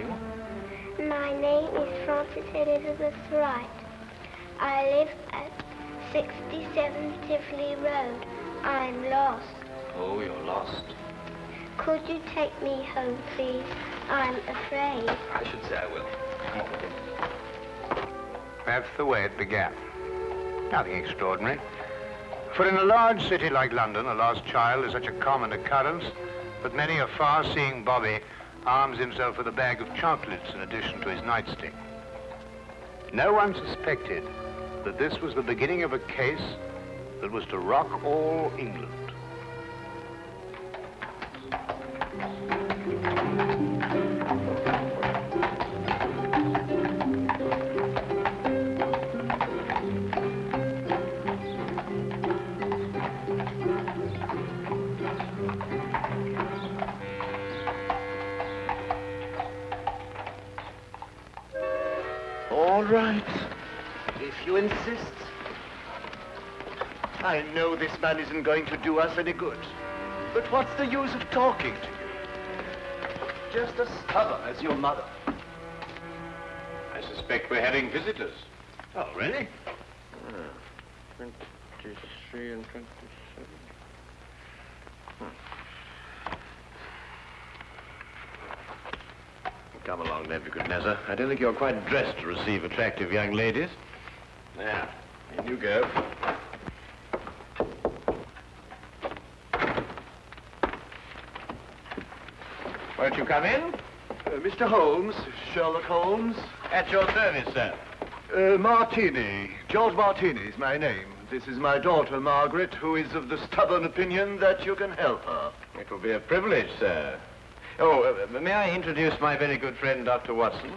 are you? My name is Frances Elizabeth Wright. I live at 67 Tivoli Road. I'm lost. Oh, you're lost. Could you take me home, please? I'm afraid. I should say I will. Come on with. That's the way it began. Nothing extraordinary. For in a large city like London, a lost child is such a common occurrence that many a far-seeing bobby arms himself with a bag of chocolates in addition to his nightstick. No one suspected that this was the beginning of a case that was to rock all England. I know this man isn't going to do us any good. But what's the use of talking to you? Just as stubborn as your mother. I suspect we're having visitors. Oh, really? Ah, twenty-three and twenty-seven. Come along, Nebuchadnezzar. I don't think you're quite dressed to receive attractive young ladies. There, in you go. Won't you come in? Uh, Mr. Holmes, Sherlock Holmes. At your service, sir. Uh, Martini. George Martini is my name. This is my daughter, Margaret, who is of the stubborn opinion that you can help her. It will be a privilege, sir. Oh, uh, may I introduce my very good friend, Dr. Watson?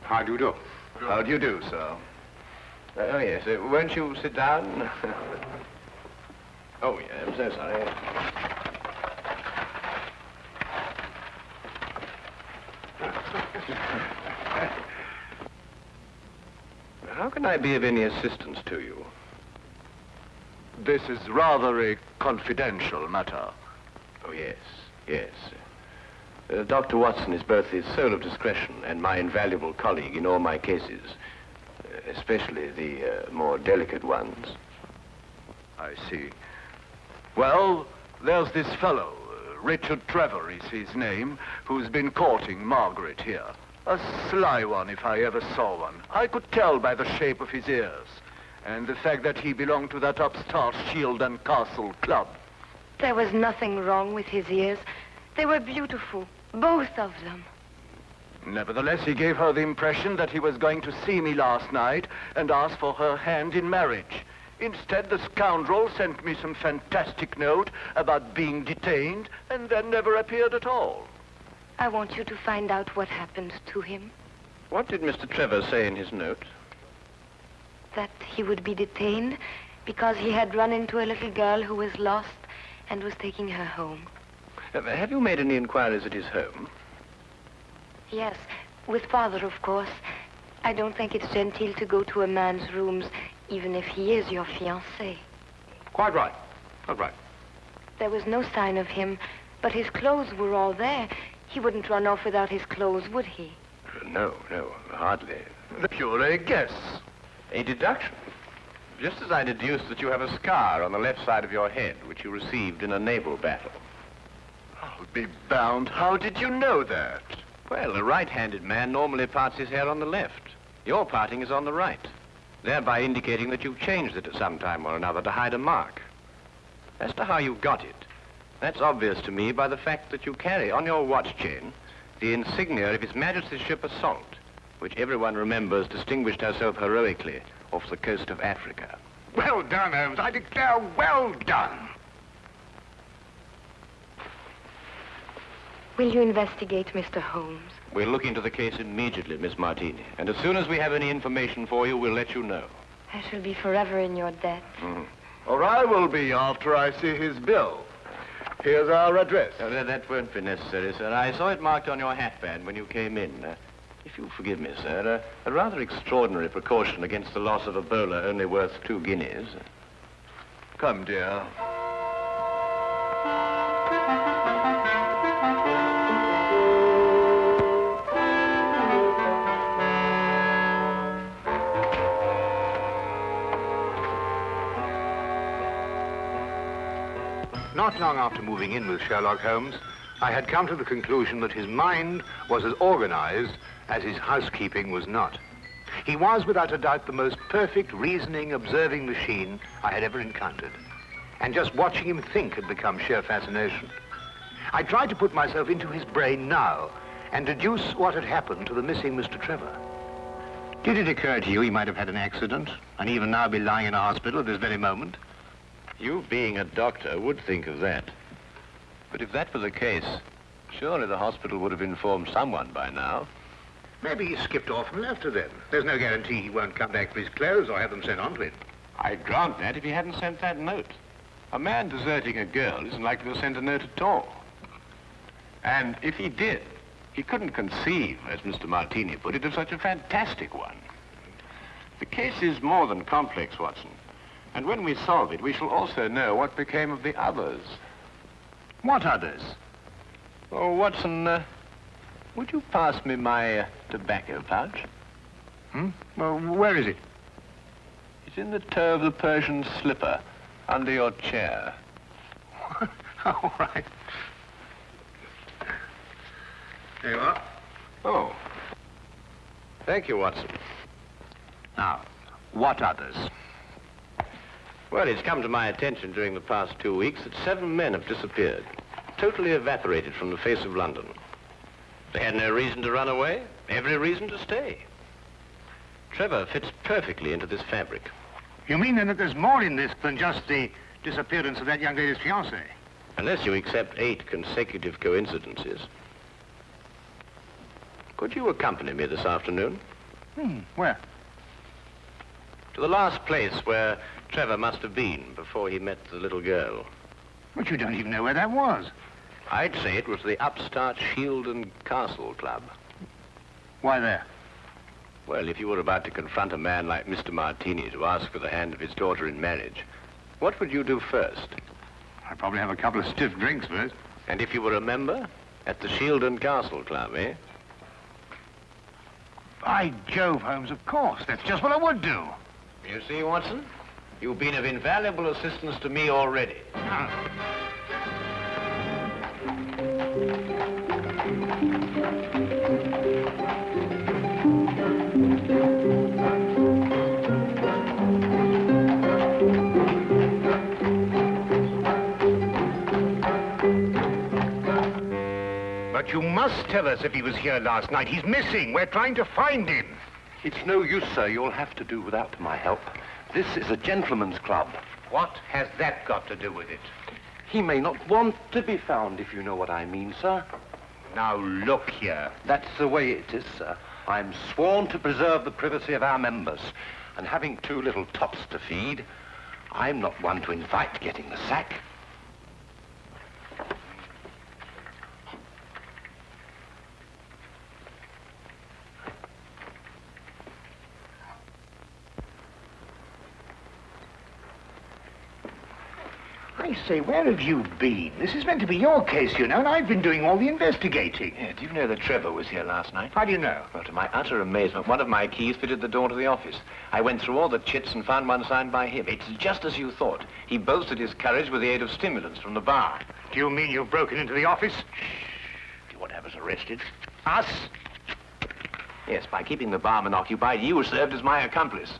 How do you do? How do you do, sir? Uh, oh, yes. Uh, won't you sit down? oh, yeah, I'm so sorry. How can I be of any assistance to you? This is rather a confidential matter. Oh, yes, yes. Uh, Dr. Watson is both the soul of discretion and my invaluable colleague in all my cases, uh, especially the uh, more delicate ones. I see. Well, there's this fellow, Richard Trevor is his name, who's been courting Margaret here. A sly one, if I ever saw one. I could tell by the shape of his ears. And the fact that he belonged to that upstart Shield and Castle club. There was nothing wrong with his ears. They were beautiful, both of them. Nevertheless, he gave her the impression that he was going to see me last night and ask for her hand in marriage. Instead, the scoundrel sent me some fantastic note about being detained and then never appeared at all. I want you to find out what happened to him. What did Mr. Trevor say in his note? That he would be detained because he had run into a little girl who was lost and was taking her home. Uh, have you made any inquiries at his home? Yes, with father, of course. I don't think it's genteel to go to a man's rooms, even if he is your fiancé. Quite right. Quite right. There was no sign of him, but his clothes were all there. He wouldn't run off without his clothes, would he? Uh, no, no, hardly. The pure guess. A deduction. Just as I deduced that you have a scar on the left side of your head, which you received in a naval battle. I'll be bound. How did you know that? Well, a right-handed man normally parts his hair on the left. Your parting is on the right, thereby indicating that you've changed it at some time or another to hide a mark. As to how you got it, that's obvious to me by the fact that you carry on your watch chain the insignia of His Majesty's ship Assault, which everyone remembers distinguished herself heroically off the coast of Africa. Well done, Holmes. I declare, well done. Will you investigate Mr. Holmes? We'll look into the case immediately, Miss Martini. And as soon as we have any information for you, we'll let you know. I shall be forever in your debt. Mm. Or I will be after I see his bill. Here's our address. Uh, that, that won't be necessary, sir. I saw it marked on your hatband when you came in. Uh, If you'll forgive me, sir, a, a rather extraordinary precaution against the loss of a bowler only worth two guineas. Come, dear. Not long after moving in with Sherlock Holmes, I had come to the conclusion that his mind was as organized as his housekeeping was not. He was, without a doubt, the most perfect reasoning, observing machine I had ever encountered. And just watching him think had become sheer fascination. I tried to put myself into his brain now and deduce what had happened to the missing Mr. Trevor. Did it occur to you he might have had an accident and even now be lying in a hospital at this very moment? You, being a doctor, would think of that. But if that were the case, surely the hospital would have informed someone by now. Maybe he skipped off and left her then. There's no guarantee he won't come back for his clothes or have them sent on to him. I'd grant that if he hadn't sent that note. A man deserting a girl isn't likely to send a note at all. And if he did, he couldn't conceive, as Mr. Martini put it, of such a fantastic one. The case is more than complex, Watson. And when we solve it, we shall also know what became of the others. What others? Oh, Watson, uh, would you pass me my uh, tobacco pouch? Hmm? Well, where is it? It's in the toe of the Persian slipper, under your chair. All right. There you are. Oh. Thank you, Watson. Now, what others? Well, it's come to my attention during the past two weeks that seven men have disappeared, totally evaporated from the face of London. They had no reason to run away, every reason to stay. Trevor fits perfectly into this fabric. You mean then that there's more in this than just the disappearance of that young lady's fiancé? Unless you accept eight consecutive coincidences. Could you accompany me this afternoon? Hmm, where? To the last place where Trevor must have been before he met the little girl. But you don't even know where that was. I'd say it was the upstart Shield and Castle Club. Why there? Well, if you were about to confront a man like Mr. Martini to ask for the hand of his daughter in marriage, what would you do first? I'd probably have a couple of stiff drinks first. And if you were a member? At the Shield and Castle Club, eh? By Jove, Holmes, of course. That's just what I would do. You see, Watson? You've been of invaluable assistance to me already. But you must tell us if he was here last night. He's missing. We're trying to find him. It's no use, sir. You'll have to do without my help. This is a gentleman's club. What has that got to do with it? He may not want to be found, if you know what I mean, sir. Now, look here. That's the way it is, sir. I'm sworn to preserve the privacy of our members. And having two little tots to feed, I'm not one to invite getting the sack. I say, where have you been? This is meant to be your case, you know, and I've been doing all the investigating. Yeah, do you know that Trevor was here last night? How do you know? Well, to my utter amazement, one of my keys fitted the door to the office. I went through all the chits and found one signed by him. It's just as you thought. He boasted his courage with the aid of stimulants from the bar. Do you mean you've broken into the office? Shh. Do you want to have us arrested? Us? Yes, by keeping the barman occupied, you served as my accomplice.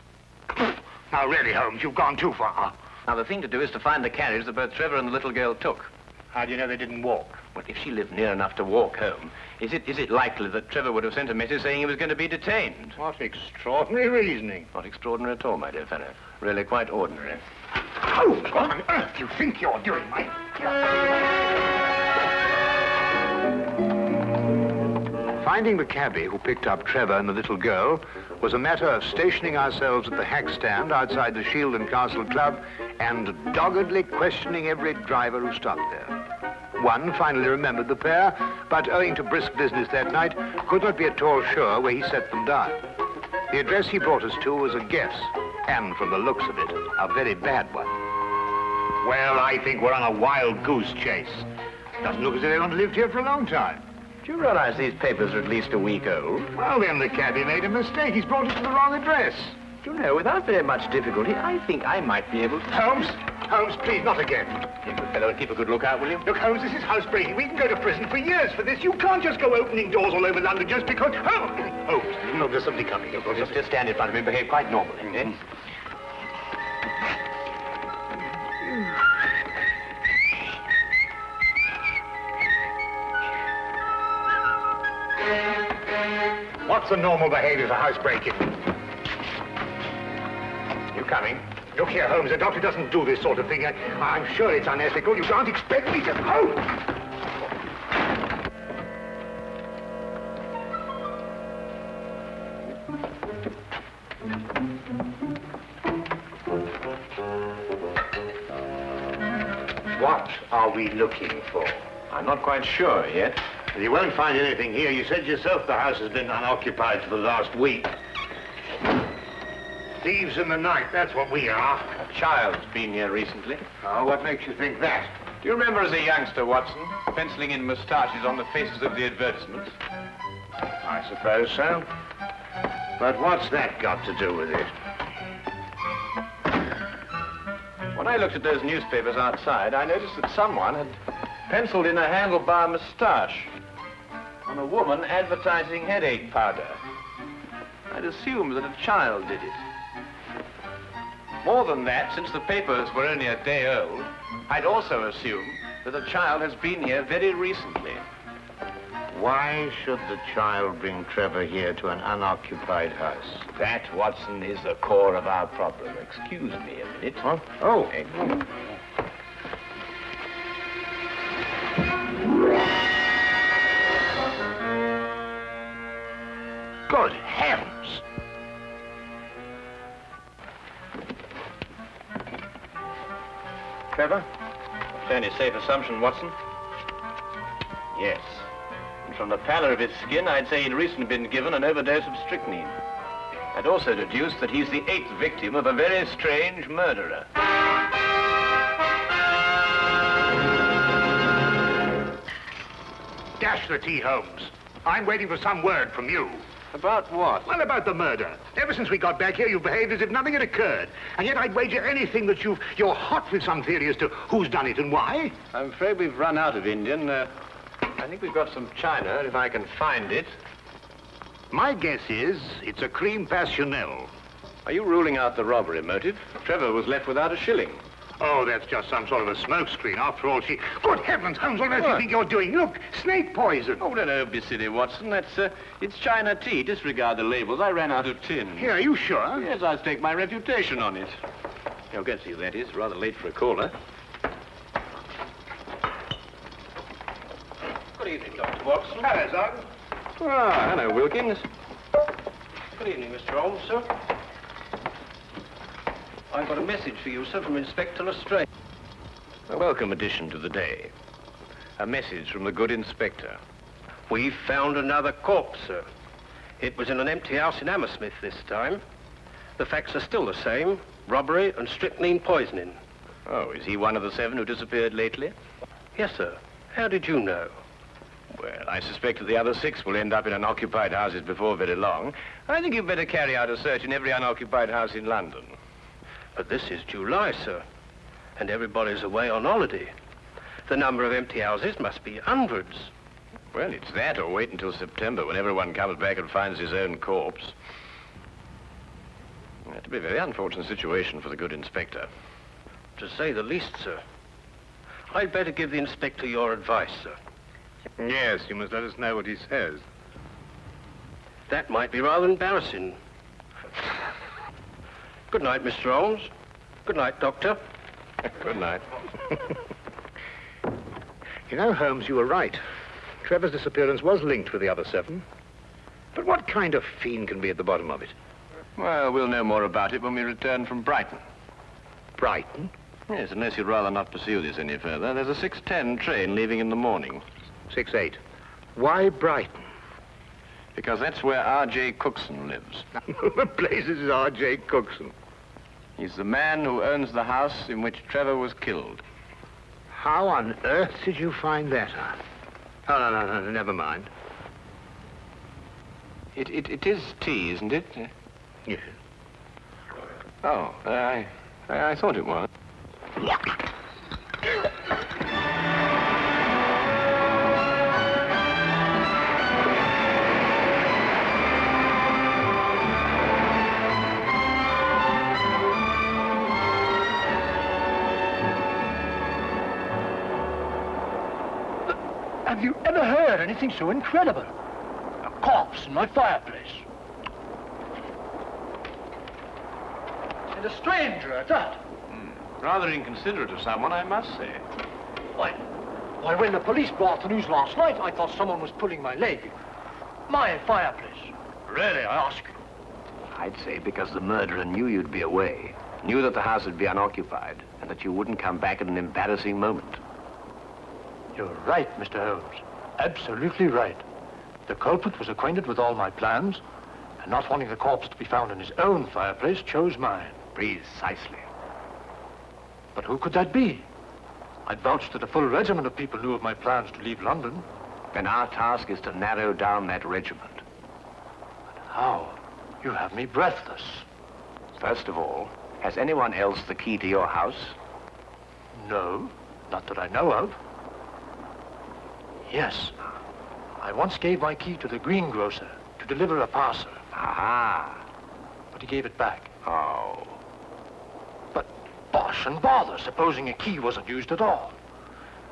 Now, really, Holmes, you've gone too far. Now, the thing to do is to find the carriage that both Trevor and the little girl took. How do you know they didn't walk? Well, if she lived near enough to walk home, is it, is it likely that Trevor would have sent a message saying he was going to be detained? What extraordinary reasoning. Not extraordinary at all, my dear fellow. Really quite ordinary. Holmes, what on earth do you think you're doing, mate? Finding the cabby who picked up Trevor and the little girl was a matter of stationing ourselves at the hack stand outside the Shield and Castle Club and doggedly questioning every driver who stopped there. One finally remembered the pair, but owing to brisk business that night, could not be at all sure where he set them down. The address he brought us to was a guess, and from the looks of it, a very bad one. Well, I think we're on a wild goose chase. Doesn't look as if anyone lived here for a long time. Do you realize these papers are at least a week old? Well, then the cabby made a mistake. He's brought it to the wrong address. Do you know, without very much difficulty, I think I might be able to... Holmes, Holmes, please, not again. A good fellow and keep a good lookout, will you? Look, Holmes, this is housebreaking. We can go to prison for years for this. You can't just go opening doors all over London just because... Oh, Holmes, look, there's somebody coming. Look, Just, just stand in front of me and behave quite normally, eh? What's the normal behavior for housebreaking? You coming? Look here, Holmes, a doctor doesn't do this sort of thing. I, I'm sure it's unethical. You can't expect me to... Oh! What are we looking for? I'm not quite sure yet. You won't find anything here. You said yourself the house has been unoccupied for the last week. Thieves in the night, that's what we are. A child's been here recently. Oh, what makes you think that? Do you remember as a youngster, Watson, penciling in moustaches on the faces of the advertisements? I suppose so. But what's that got to do with it? When I looked at those newspapers outside, I noticed that someone had penciled in a handlebar moustache a woman advertising headache powder. I'd assumed that a child did it. More than that, since the papers were only a day old, I'd also assumed that a child has been here very recently. Why should the child bring Trevor here to an unoccupied house? That, Watson, is the core of our problem. Excuse me a minute. Huh? Oh. Good heavens! Trevor? Fairly safe assumption, Watson. Yes. And from the pallor of his skin, I'd say he'd recently been given an overdose of strychnine. I'd also deduce that he's the eighth victim of a very strange murderer. Dash the tea, Holmes. I'm waiting for some word from you. About what? Well, about the murder. Ever since we got back here, you've behaved as if nothing had occurred. And yet I'd wager anything that you've, you're hot with some theory as to who's done it and why. I'm afraid we've run out of Indian. Uh, I think we've got some China, if I can find it. My guess is it's a crime passionnel. Are you ruling out the robbery motive? Trevor was left without a shilling. Oh, that's just some sort of a smokescreen. After all, she... Good heavens, Holmes, what do you think you're doing? Look, snake poison. Oh, no, no, be silly, Watson. That's, uh, it's China tea. Disregard the labels. I ran out of tin. Here, are you sure? Yes, I'll stake my reputation on it. You'll get to you, that is. Rather late for a caller. Good evening, Dr. Watson. Hello, Sergeant. Ah, hello, Wilkins. Good evening, Mr. Holmes, sir. I've got a message for you, sir, from Inspector Lestrade. A welcome addition to the day. A message from the good inspector. We found another corpse, sir. It was in an empty house in Hammersmith this time. The facts are still the same. Robbery and strychnine poisoning. Oh, is he one of the seven who disappeared lately? Yes, sir. How did you know? Well, I suspect that the other six will end up in unoccupied houses before very long. I think you'd better carry out a search in every unoccupied house in London. But this is July, sir. And everybody's away on holiday. The number of empty houses must be hundreds. Well, it's that or wait until September when everyone comes back and finds his own corpse. That'd be a very unfortunate situation for the good inspector. To say the least, sir. I'd better give the inspector your advice, sir. Yes, you must let us know what he says. That might be rather embarrassing. Good night, Mr. Holmes. Good night, Doctor. Good night. You know, Holmes, you were right. Trevor's disappearance was linked with the other seven. But what kind of fiend can be at the bottom of it? Well, we'll know more about it when we return from Brighton. Brighton? Yes, unless you'd rather not pursue this any further. There's a 6.10 train leaving in the morning. 6-8. Why Brighton? Because that's where R.J. Cookson lives. the place is R.J. Cookson. He's the man who owns the house in which Trevor was killed. How on earth did you find that out? Oh, no, no, no, never mind. It, it, it is tea, isn't it? Yes. Oh, I, I, I thought it was. Anything so incredible? A corpse in my fireplace. And a stranger at that. Hmm. Rather inconsiderate of someone, I must say. Why, why, when the police brought the news last night, I thought someone was pulling my leg. My fireplace. Really, I ask you. I'd say because the murderer knew you'd be away, knew that the house would be unoccupied, and that you wouldn't come back at an embarrassing moment. You're right, Mr. Holmes. Absolutely right. The culprit was acquainted with all my plans, and not wanting the corpse to be found in his own fireplace, chose mine. Precisely. But who could that be? I'd vouched that a full regiment of people knew of my plans to leave London. Then our task is to narrow down that regiment. But how? You have me breathless. First of all, has anyone else the key to your house? No, not that I know of. Yes. I once gave my key to the greengrocer to deliver a parcel. Aha. But he gave it back. Oh. But bosh and bother, supposing a key wasn't used at all.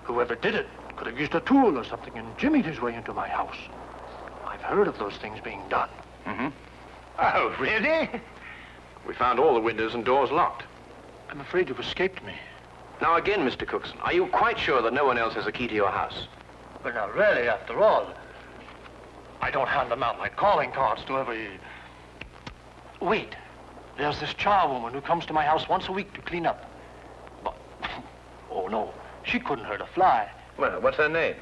Whoever did it could have used a tool or something and jimmied his way into my house. I've heard of those things being done. Mm-hmm. Oh, really? We found all the windows and doors locked. I'm afraid you've escaped me. Now again, Mr. Cookson, are you quite sure that no one else has a key to your house? But now, really, after all, I don't hand them out like calling cards to every... Wait. There's this charwoman who comes to my house once a week to clean up. But, oh no, she couldn't hurt a fly. Well, what's her name?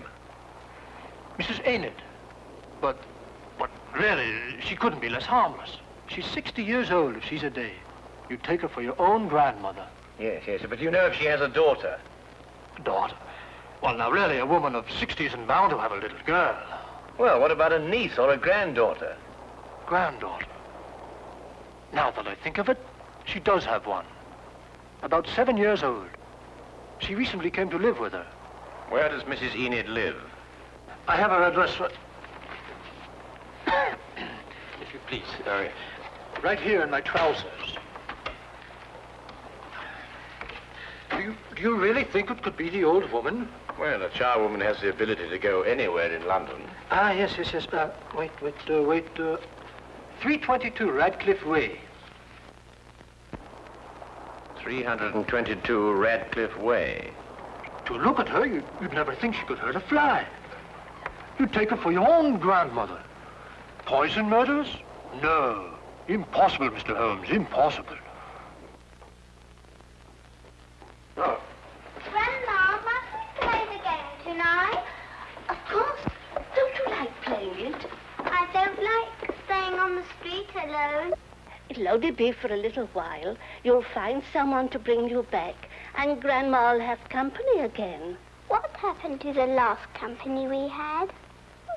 Mrs. Enid. But, but really, she couldn't be less harmless. She's 60 years old if she's a day. You take her for your own grandmother. Yes, yes, but you know if she has a daughter. Daughter. Well, now, really, a woman of 60 isn't bound to have a little girl. Well, what about a niece or a granddaughter? Granddaughter. Now that I think of it, she does have one. About seven years old. She recently came to live with her. Where does Mrs. Enid live? I have her address for... if you please. Sorry. Right here in my trousers. Do you, do you really think it could be the old woman? Well, a charwoman has the ability to go anywhere in London. Ah, yes, yes, yes. Uh, wait, wait, uh, wait. Uh, 322 Radcliffe Way. 322 Radcliffe Way. To look at her, you'd, you'd never think she could hurt a fly. You'd take her for your own grandmother. Poison murders? No. Impossible, Mr. Holmes, impossible. Grandma, must we play the game tonight? Of course. Don't you like playing it? I don't like staying on the street alone. It'll be for a little while. You'll find someone to bring you back, and Grandma'll have company again. What happened to the last company we had?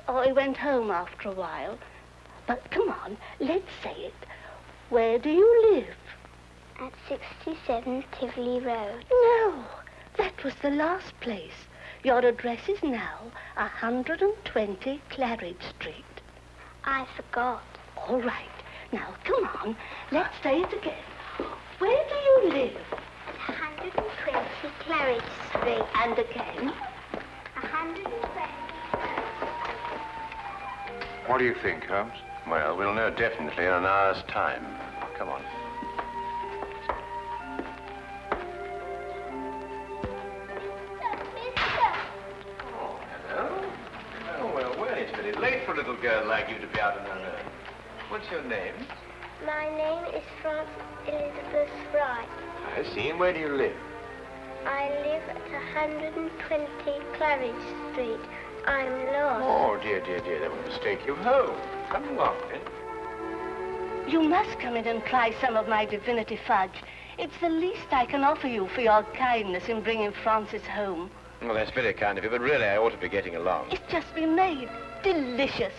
Oh, he went home after a while. But come on, let's say it. Where do you live? At 67 Tivoli Road. No, that was the last place. Your address is now 120 Claridge Street. I forgot. All right. Now, come on. Let's say it again. Where do you live? 120 Claridge Street. And again? 120. What do you think, Holmes? Well, we'll know definitely in an hour's time. Come on. Oh, hello. Oh, well, well, it's very late for a little girl like you to be out on her own. What's your name? My name is Frances Elizabeth Wright. I see. And where do you live? I live at 120 Claridge Street. I'm lost. Oh, dear, dear, dear, that will mistake you home. Come along, then. You must come in and try some of my divinity fudge. It's the least I can offer you for your kindness in bringing Frances home. Well, that's very kind of you, but really I ought to be getting along. It's just been made. Delicious.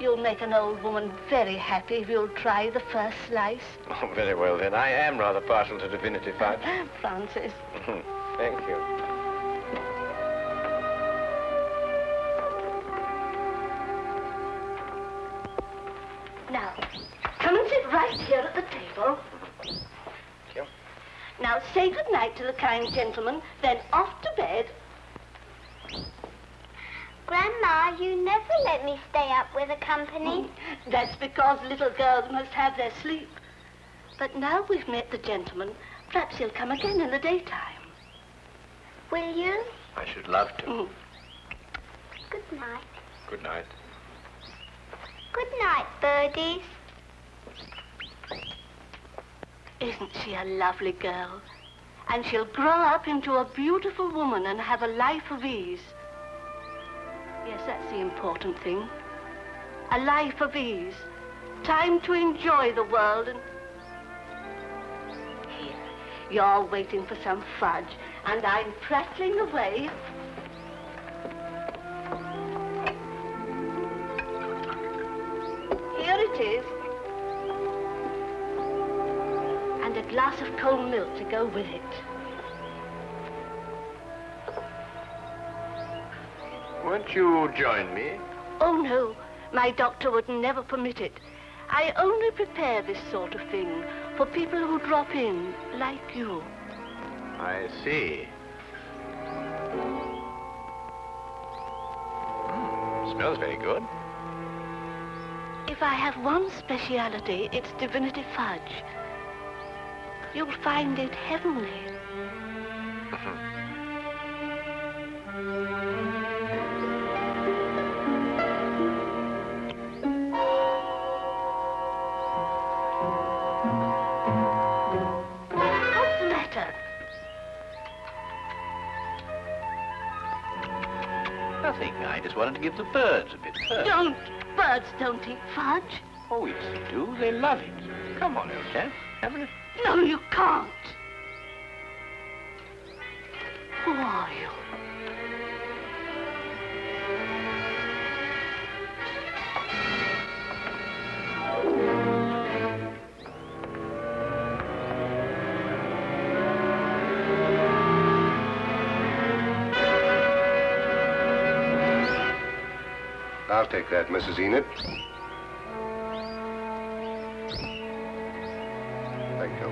You'll make an old woman very happy if you'll try the first slice. Oh, very well, then. I am rather partial to divinity fudge. Frances. Thank you. Now, come and sit right here at the table. Thank you. Now, say good night to the kind gentleman, then off to bed. Grandma, you never let me stay up with the company. That's because little girls must have their sleep. But now we've met the gentleman, perhaps he'll come again in the daytime. Will you? I should love to. Mm. Good night. Good night. Good night, birdies. Isn't she a lovely girl? And she'll grow up into a beautiful woman and have a life of ease. Yes, that's the important thing. A life of ease. Time to enjoy the world and... Here, you're waiting for some fudge, and I'm prattling away. Here it is. And a glass of cold milk to go with it. Won't you join me? Oh, no. My doctor would never permit it. I only prepare this sort of thing for people who drop in, like you. I see. Mm, smells very good. If I have one speciality, it's divinity fudge. You'll find it heavenly. Nothing. I just wanted to give the birds a bit first. Don't. Birds don't eat fudge. Oh, yes, they do. They love it. Come on, old chap. Have a... No, you can't. Take that, Mrs. Enid. Thank you.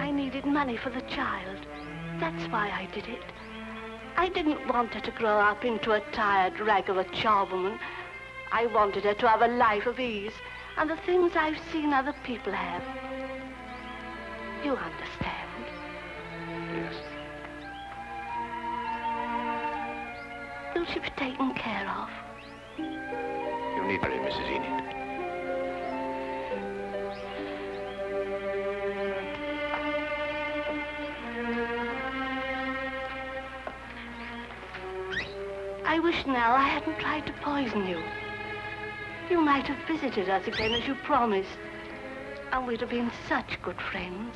I needed money for the child. That's why I did it. I didn't want her to grow up into a tired rag of a charwoman. I wanted her to have a life of ease and the things I've seen other people have. You understand? Yes. Will she be taken care of? You need hurry, Mrs. Enid. I wish now I hadn't tried to poison you. You might have visited us again as you promised. And we'd have been such good friends.